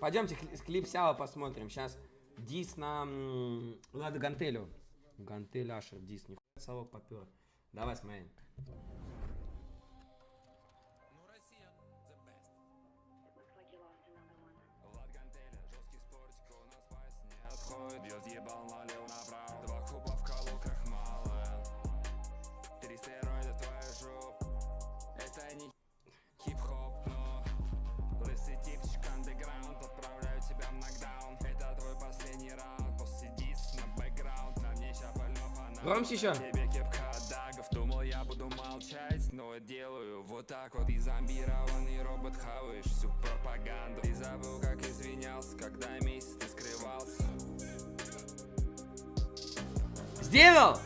Пойдемте кли- клип Сява посмотрим. Сейчас дис на Лада Гантелю. Гантель Ашер, дис. Нихуя совок попер. Давай смотри. Громче тебе кепка дагов Думал я буду молчать, но делаю вот так вот. И зомбированный робот хаваешь всю пропаганду. Ты забыл, как извинялся, когда месяц ты скрывался. Сделал!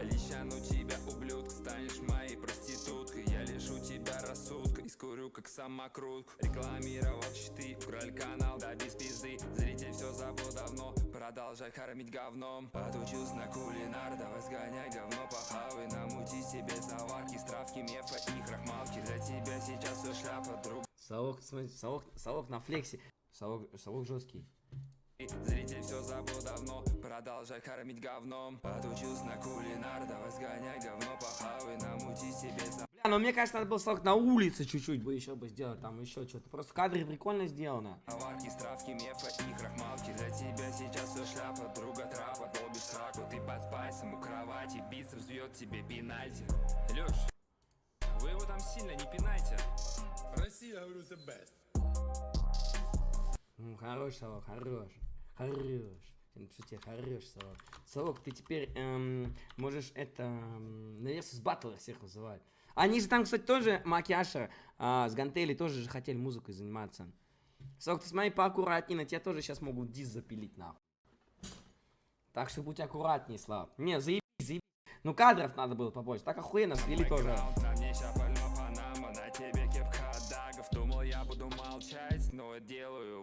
Лещану тебя, ублюдка, станешь моей проституткой. Я лишу тебя рассудка и скурю, как самокрутку. Рекламировал читы, украли канал, да без пизды. Зритель все забыл давно, продолжай кормить говном. Отучился на кулинар, давай сгоняй говно похавай Намути себе заварки, стравки, мефа и крахмалки. За тебя сейчас все шляпа, друг. Совок, смотри, совок, совок на флексе. Совок, совок жесткий. Зритель все забыл давно, продолжай кормить говном. Отучился на кулинар, давай сгоняй говно похавай Намути себе заварки Ну мне кажется, надо было совок на улице чуть-чуть бы еще бы сделать. Там еще что-то. Просто кадры прикольно сделано. Наварки, стравки, мефа и крахмалки За тебя сейчас все шляпа, друга трапа Долбишь сраку, ты под спайсом у кровати Бицепс бьет тебе пенальти Леш, вы его там сильно не пинайте Россия, говорю, the best. М, хорош, совок, хорош. Хорош. Тебе, хорош, совок. Совок, ты теперь эм, можешь это эм, на Versus Battle всех вызывать. Они же там, кстати, тоже Макиаша а, с Гантели тоже же хотели музыкой заниматься. Совок, ты смотри поаккуратнее, на тебя тоже сейчас могут дис запилить, нахуй. Так что будь аккуратнее, Слав. Не, заебись, заебись. Ну кадров надо было побольше. Так охуенно свели тоже.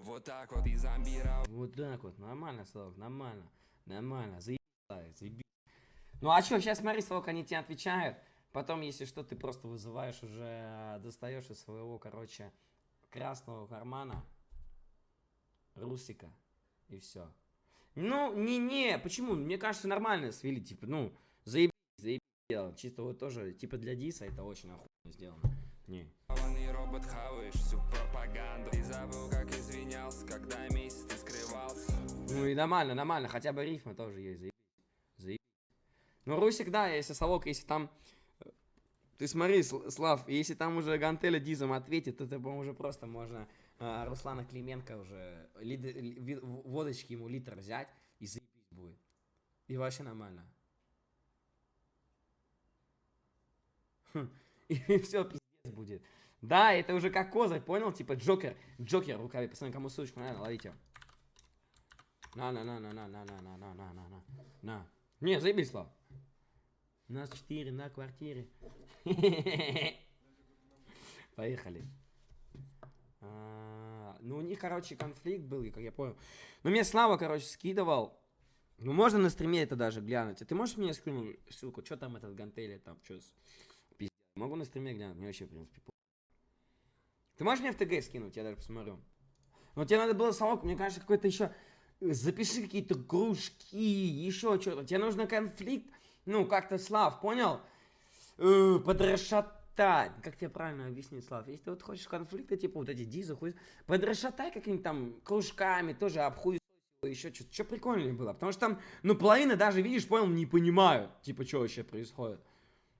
Вот так вот И зомбировал Вот так вот, нормально, Славок, нормально, нормально, заебись, заебись. Ну а что, сейчас смотри, Славок, они тебе отвечают, потом, если что, ты просто вызываешь уже, э, достаешь из своего, короче, красного кармана Русика, и все. Ну, не-не, почему? Мне кажется, нормально свели, типа, ну, заебись, заебись сделано. Чисто вот тоже, типа для Диса это очень охуенно сделано. Не. Робот хаваешь всю пропаганду Ты забыл, как извинялся, когда месяц ты скрывался Ну и нормально, нормально, хотя бы рифма тоже есть, заебись. Заебись. Ну, Русик, да, если совок, если там... Ты смотри, Сл- Слав, если там уже Гантеля Дизом ответит, то по-моему, уже просто можно а, Руслана Клименко уже лид- ли- водочки ему литр взять и заебись будет. И вообще нормально. Хм, И все, пиздец будет. Да, это уже как козырь, понял? Типа Джокер, Джокер в рукаве. Пацаны, кому ссылочку надо, ловите. На, на, на, на, на, на, на, на, на, на, на, на. На. Не, заебись, Слав. Нас четыре на квартире. Поехали. А, Ну, у них, короче, конфликт был, как я понял. Ну, мне Слава, короче, скидывал. Ну, можно на стриме это даже глянуть. А ты можешь мне скинуть ссылку? Что там этот гантели, там, что с... Пиздец. Могу на стриме глянуть, мне вообще, в принципе, Ты можешь мне в ТГ скинуть? Я даже посмотрю. Но тебе надо было совок, мне кажется, какой-то еще... Запиши какие-то кружки, еще что-то. Тебе нужно конфликт, ну, как-то, Слав, понял? Э, Подрасшатать. Как тебе правильно объяснить, Слав? Если ты вот хочешь конфликта, типа вот эти дизы, хуй... Подрасшатай какими-то там кружками, тоже обхуй еще что-то. Что прикольнее было. Потому что там, ну, половина даже, видишь, понял, не понимают, типа, что вообще происходит.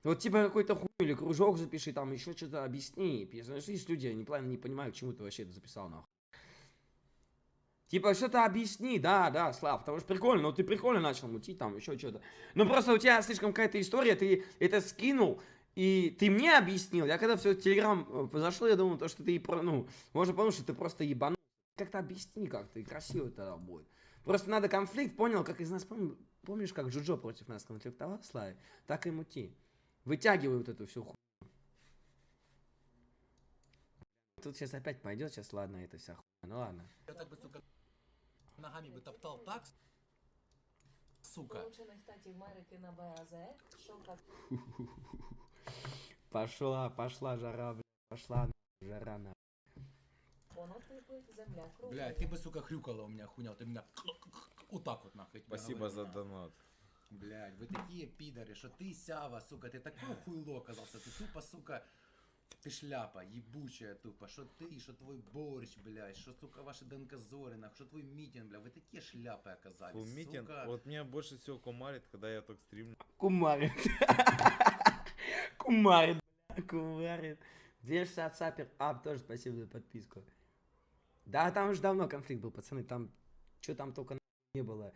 Вот типа какой-то хуй или кружок запиши, там еще что-то объясни. Знаешь, есть люди, они правильно не понимают, к чему ты вообще это записал, нахуй. Типа, что-то объясни, да, да, Слав, потому что прикольно, ну ты прикольно начал мутить там, еще что-то. Но просто у тебя слишком какая-то история, ты это скинул, и ты мне объяснил. Я когда все в Телеграм э, произошло, я думал, то, что ты, ну, можно подумать, что ты просто ебанул. Как-то объясни как-то, и красиво тогда будет. Просто надо конфликт, понял, как из нас, пом- помнишь, как Джуджо против нас конфликтовал, Славе? Так и мути. Вытягивай вот эту всю хуйню. Тут сейчас опять пойдет, сейчас ладно, это вся хуйня. Ну ладно. Я так бы, сука, ногами бы топтал так, сука. Пошла, пошла жара, блядь, пошла жара на. кругла. Блядь, ты бы, сука, хрюкала у меня, хуйня, ты меня вот так вот нахуй. Спасибо за донат. Блядь, вы такие пидоры, что ты, Сява, сука, ты такое хуйло оказался, ты тупо, сука, ты шляпа, ебучая тупо, что ты, что твой борщ, блядь, что, сука, ваши ДНК Зорина, что твой митинг, блядь, вы такие шляпы оказались, Фу, митинг. сука. Вот меня больше всего комарит, когда я так стримлю. Кумарит. Кумарит, бля, кумарит. 260 сапер. Ап, тоже спасибо за подписку. Да, там уже давно конфликт был, пацаны. Там, что там только не было.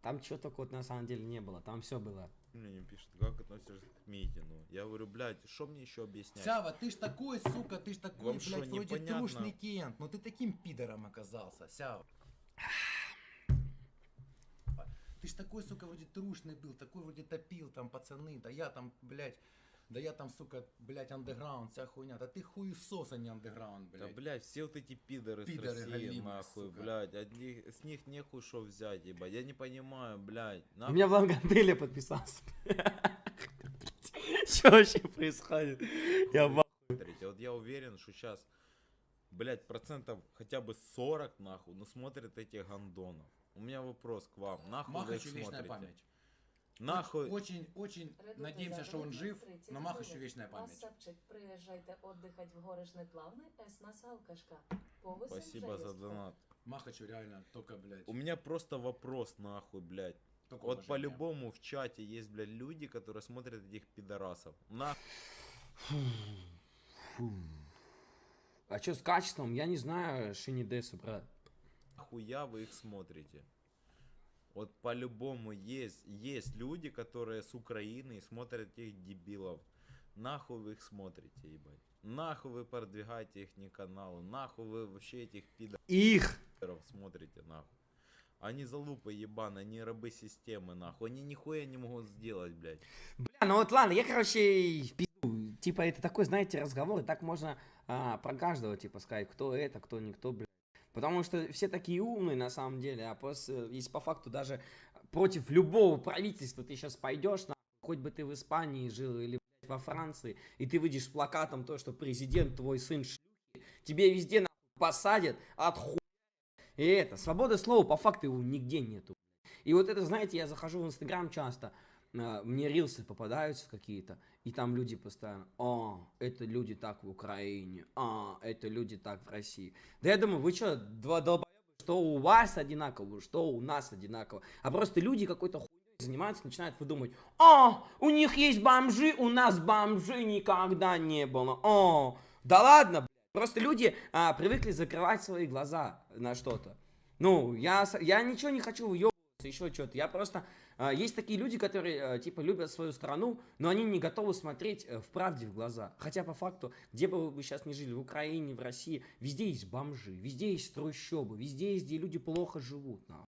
Там что только вот на самом деле не было. Там все было. Мне не пишет, как относишься к митингу. Я говорю, блядь, что мне еще объяснять? Сява, ты ж такой, сука, ты ж такой, Вам блядь, шо, вроде непонятно? трушный кент, но ты таким пидором оказался, Сява. Ты ж такой, сука, вроде трушный был, такой вроде топил там пацаны, да я там, блядь, да я там, сука, блядь, андеграунд, вся хуйня, да ты хуесос, а не андеграунд, Да, блядь. блядь, все вот эти пидоры, Пидоры с России, галимые, нахуй, сука. блядь, от них- с них нехуй что взять, ебать, я не понимаю, блядь, У нахуй меня в Лангантеле подписался. Что вообще происходит? Я смотрите, вот я уверен, что сейчас, блядь, процентов хотя бы 40, нахуй, ну смотрят этих гандонов. У меня вопрос к вам, нахуй Махачу вечная смотрите? память. Нахуй, Очень, очень Редута надеемся, что он жив, 30 но Махачу вечная память. Осадчик, приїжджайте отдихать в ес нас алкашка. Повисим спасибо за донат. Махачу реально только, блядь, У меня просто вопрос, нахуй, блядь. только Вот по-любому в чате есть, блядь, люди, которые смотрят этих пидорасов. Нахуй. А что с качеством? Я не знаю Шинидесу, брат. Нахуя вы их смотрите? Вот по-любому есть, есть люди, которые с Украины и смотрят этих дебилов. Нахуй вы их смотрите, ебать? Нахуй вы продвигаете их не каналы? Нахуй вы вообще этих Их! пидоров смотрите, нахуй? Они залупы ебаные, они рабы системы, нахуй. Они нихуя не могут сделать, блядь. Бля, ну вот ладно, я, короче, пизду. Типа, это такой, знаете, разговор, и так можно а, про каждого, типа, сказать, кто это, кто никто, блядь. Потому что все такие умные, на самом деле, а после, если по факту даже против любого правительства ты сейчас пойдешь, нахуй, хоть бы ты в Испании жил или, во Франции, и ты выйдешь с плакатом то, что президент твой сын шлюхи, тебе везде, нахуй, посадят от. И это, свобода слова, по факту его нигде нету. И вот это, знаете, я захожу в Инстаграм часто, а, мне рилсы попадаются какие-то, и там люди постоянно, а, это люди так в Украине, а, это люди так в России. Да я думаю, вы что, два долбоеба, что у вас одинаково, что у нас одинаково. А просто люди какой-то хуйней занимаются, начинают выдумывать, а, у них есть бомжи, у нас бомжи никогда не было, а, да ладно. Просто люди а, привыкли закрывать свои глаза на что-то. Ну, я, я ничего не хочу уебываться, еще что-то. Я просто... а, есть такие люди, которые, а, типа, любят свою страну, но они не готовы смотреть э, в правде в глаза. Хотя, по факту, где бы вы сейчас ни жили, в Украине, в России, везде есть бомжи, везде есть трущобы, везде есть, где люди плохо живут. нахуй.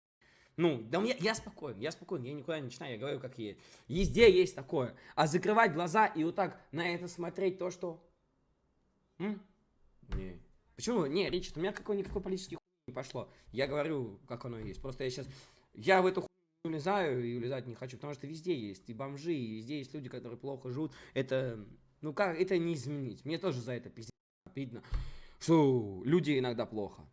Ну, да я, я спокоен, я спокоен, я никуда не начинаю, я говорю как есть. Везде есть такое. А закрывать глаза и вот так на это смотреть то, что... М? Не. Почему? Не, Ричард, у меня какой-никакой политический хуй не пошло. Я говорю, как оно есть. Просто я сейчас... Я в эту хуйню не улезаю и улезать не хочу, потому что везде есть и бомжи, и везде есть люди, которые плохо живут. Это... Ну как, это не изменить. Мне тоже за это пиздец обидно, что люди иногда плохо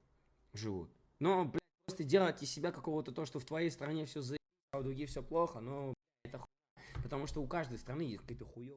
живут. Но, блядь, просто делать из себя какого-то то, что в твоей стране все за а у других все плохо, но блядь, это хуйня. Потому что у каждой страны есть какие-то хуёвые